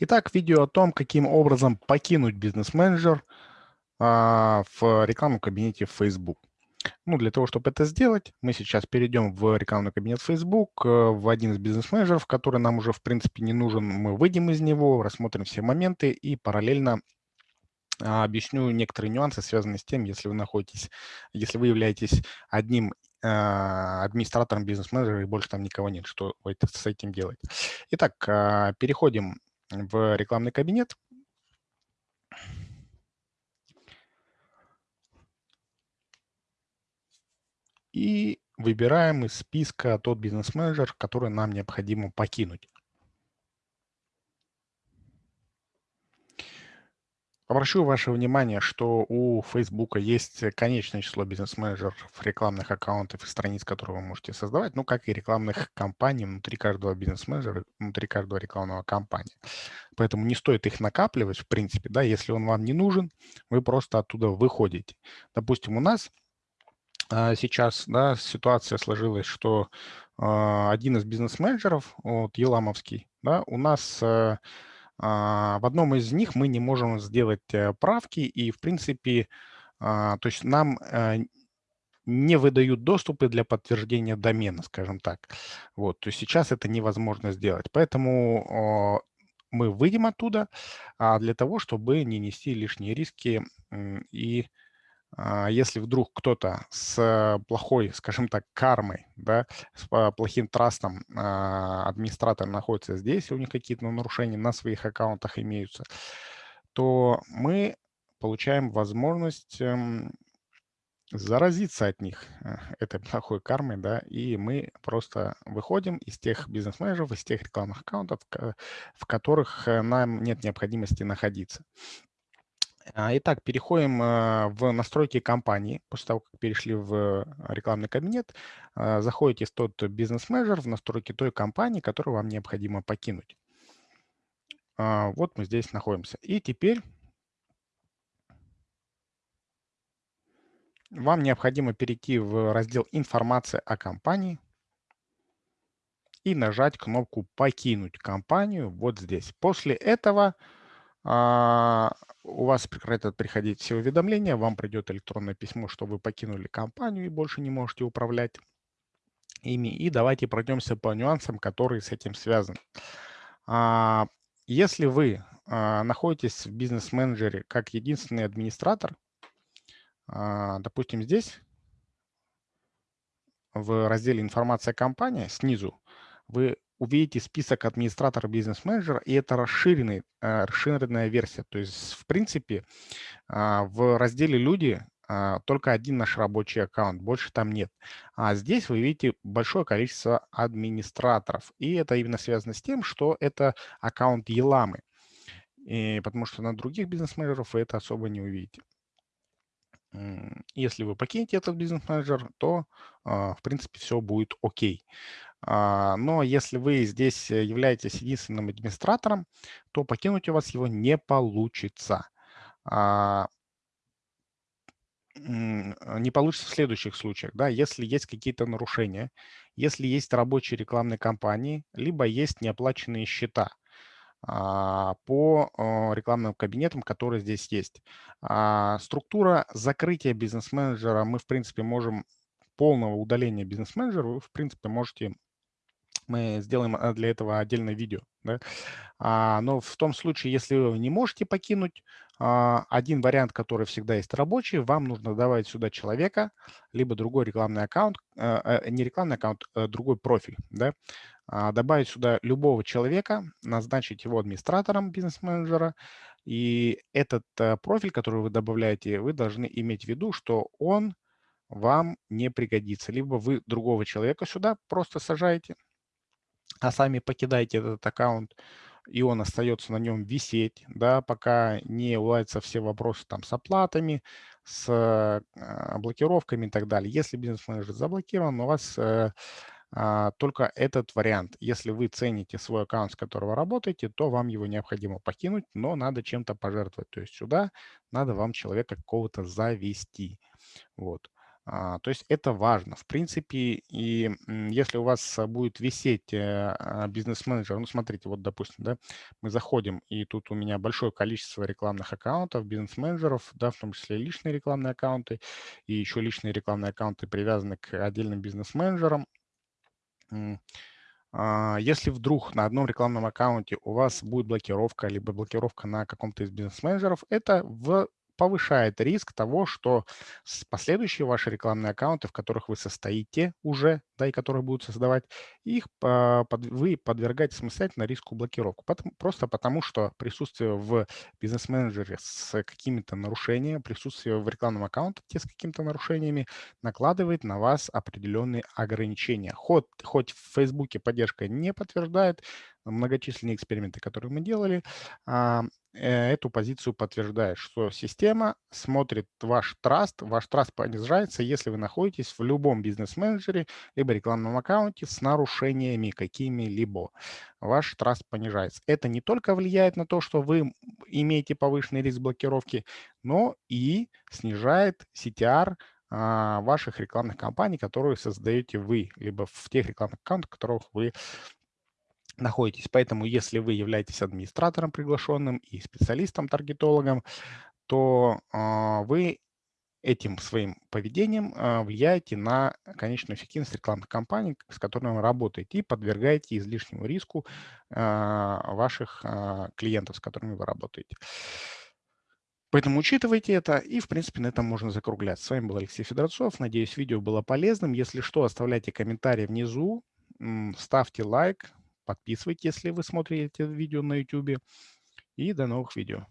Итак, видео о том, каким образом покинуть бизнес-менеджер а, в рекламном кабинете Facebook. Ну, для того, чтобы это сделать, мы сейчас перейдем в рекламный кабинет Facebook, э, в один из бизнес-менеджеров, который нам уже, в принципе, не нужен. Мы выйдем из него, рассмотрим все моменты и параллельно а, объясню некоторые нюансы, связанные с тем, если вы находитесь, если вы являетесь одним а, администратором бизнес-менеджера и больше там никого нет, что с этим делать. Итак, переходим в рекламный кабинет. И выбираем из списка тот бизнес-менеджер, который нам необходимо покинуть. Обращу ваше внимание, что у Facebook есть конечное число бизнес-менеджеров, рекламных аккаунтов и страниц, которые вы можете создавать, ну, как и рекламных кампаний внутри каждого бизнес-менеджера, внутри каждого рекламного кампании. Поэтому не стоит их накапливать, в принципе, да, если он вам не нужен, вы просто оттуда выходите. Допустим, у нас а, сейчас, да, ситуация сложилась, что а, один из бизнес-менеджеров, вот, Еламовский, да, у нас э, в одном из них мы не можем сделать э, правки, и, в принципе, а, то есть нам э, не выдают доступы для подтверждения домена, скажем так. Вот, то есть сейчас это невозможно сделать. Поэтому мы выйдем оттуда а, для того, чтобы не нести лишние риски и а, если вдруг кто-то с плохой, скажем так, кармой, да, с плохим трастом а, администратор находится здесь, у них какие-то нарушения на своих аккаунтах имеются, то мы получаем возможность эм, заразиться от них э, этой плохой кармой, да, и мы просто выходим из тех бизнес-менеджеров, из тех рекламных аккаунтов, в которых э, нам нет необходимости находиться. А, итак, переходим а, в настройки компании. После того, как перешли в рекламный кабинет, а, заходите в тот бизнес-менеджер, в настройки той компании, которую вам необходимо покинуть. Вот мы здесь находимся. И теперь вам необходимо перейти в раздел «Информация о компании» и нажать кнопку «Покинуть компанию» вот здесь. После этого а, у вас прекратят приходить все уведомления, вам придет электронное письмо, что вы покинули компанию и больше не можете управлять ими. И давайте пройдемся по нюансам, которые с этим связаны. А, если вы а, находитесь в бизнес-менеджере как единственный администратор, допустим, здесь в разделе «Информация компания» снизу вы увидите список администратора бизнес-менеджера, и это расширенный, э, расширенная версия. То есть, в принципе, а, в разделе «Люди» а, только один наш рабочий аккаунт, больше там нет. А здесь вы видите большое количество администраторов. И это именно связано с тем, что это аккаунт Еламы. И потому что на других бизнес-менеджеров вы это особо не увидите. Если вы покинете этот бизнес-менеджер, то, а, в принципе, все будет окей. А, но если вы здесь э, являетесь единственным администратором, то покинуть у вас его не получится. А, не получится в следующих случаях, да, если есть какие-то нарушения, если есть рабочие рекламные кампании, либо есть неоплаченные счета а, по рекламным кабинетам, которые здесь есть. Структура закрытия бизнес-менеджера мы, в принципе, можем полного удаления бизнес-менеджера, вы, в принципе, можете мы сделаем а, для этого отдельное видео. Да? А, но в том случае, если вы не можете покинуть, а, один вариант, который всегда есть рабочий, вам нужно добавить сюда человека, либо другой рекламный аккаунт, а, а, не рекламный аккаунт, а другой профиль. Да? А, добавить сюда любого человека, назначить его администратором бизнес-менеджера, и этот а, профиль, который вы добавляете, вы должны иметь в виду, что он вам не пригодится. Либо вы другого человека сюда просто сажаете, а сами покидаете этот аккаунт, и он остается на нем висеть, да, пока не уладятся все вопросы там с оплатами, с э, блокировками и так далее. Если бизнес-менеджер заблокирован, у вас э, э, только этот вариант. Если вы цените свой аккаунт, с которого работаете, то вам его необходимо покинуть, но надо чем-то пожертвовать. То есть сюда надо вам человека какого-то завести. Вот. А, то есть это важно. В принципе, и если у вас будет висеть э, а, бизнес-менеджер, ну, смотрите, вот, допустим, да, мы заходим, и тут у меня большое количество рекламных аккаунтов, бизнес-менеджеров, да, в том числе личные рекламные аккаунты, и еще личные рекламные аккаунты привязаны к отдельным бизнес-менеджерам. А, если вдруг на одном рекламном аккаунте у вас будет блокировка, либо блокировка на каком-то из бизнес-менеджеров, это в повышает риск того, что последующие ваши рекламные аккаунты, в которых вы состоите уже, да, и которые будут создавать, их вы подвергаете самостоятельно риску блокировки. Потому, просто потому, что присутствие в бизнес-менеджере с какими-то нарушениями, присутствие в рекламном аккаунте с какими-то нарушениями накладывает на вас определенные ограничения. Хоть, хоть в Фейсбуке поддержка не подтверждает, многочисленные эксперименты, которые мы делали, а, э, эту позицию подтверждает, что система смотрит ваш траст, ваш траст понижается, если вы находитесь в любом бизнес-менеджере либо рекламном аккаунте с нарушениями какими-либо. Ваш траст понижается. Это не только влияет на то, что вы имеете повышенный риск блокировки, но и снижает CTR а, ваших рекламных кампаний, которые создаете вы, либо в тех рекламных аккаунтах, которых вы находитесь. Поэтому, если вы являетесь администратором приглашенным и специалистом-таргетологом, то э, вы этим своим поведением э, влияете на конечную эффективность рекламных кампаний, с которыми вы работаете, и подвергаете излишнему риску э, ваших клиентов, с которыми вы работаете. Поэтому учитывайте это, и, в принципе, на этом можно закруглять. С вами был Алексей Федорцов. Надеюсь, видео было полезным. Если что, оставляйте комментарии внизу, ставьте лайк, Подписывайтесь, если вы смотрите видео на YouTube. И до новых видео.